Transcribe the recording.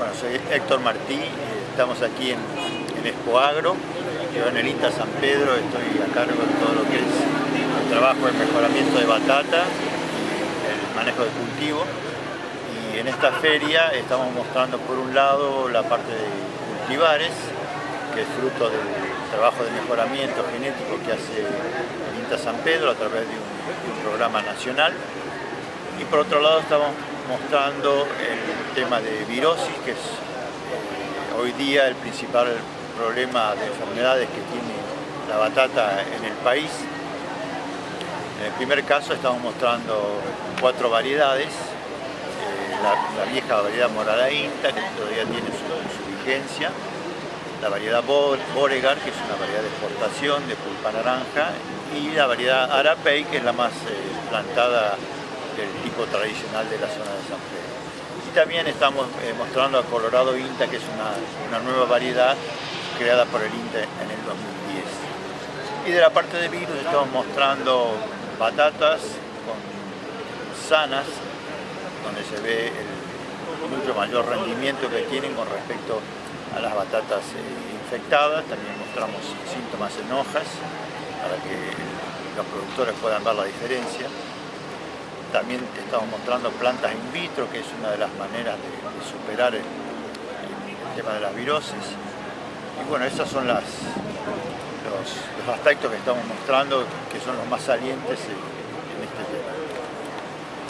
Bueno, soy Héctor Martí, estamos aquí en, en Expo Agro, yo en el INTA San Pedro estoy a cargo de todo lo que es el trabajo de mejoramiento de batata, el manejo de cultivo. Y en esta feria estamos mostrando por un lado la parte de cultivares, que es fruto del trabajo de mejoramiento genético que hace el INTA San Pedro a través de un, de un programa nacional. Y por otro lado estamos mostrando el tema de virosis, que es eh, hoy día el principal problema de enfermedades que tiene la batata en el país. En el primer caso estamos mostrando cuatro variedades, eh, la, vieja variedad morada inta, que todavía tiene su, su vigencia, la variedad Boregar, que es una variedad de exportación de pulpa naranja, y la variedad Arapey, que es la más eh, plantada del tipo tradicional de la zona de San Pedro. Y también estamos eh, mostrando a Colorado INTA, que es una, una, nueva variedad creada por el INTA en el 2010. Y de la parte de virus estamos mostrando batatas sanas, donde se ve el mucho mayor rendimiento que tienen con respecto a las batatas eh, infectadas. También mostramos síntomas en hojas para que los productores puedan ver la diferencia. También estamos mostrando plantas in vitro, que es una de las maneras de, superar el, tema de las virosis. Y bueno, esos son las, los, los, aspectos que estamos mostrando, que son los más salientes eh,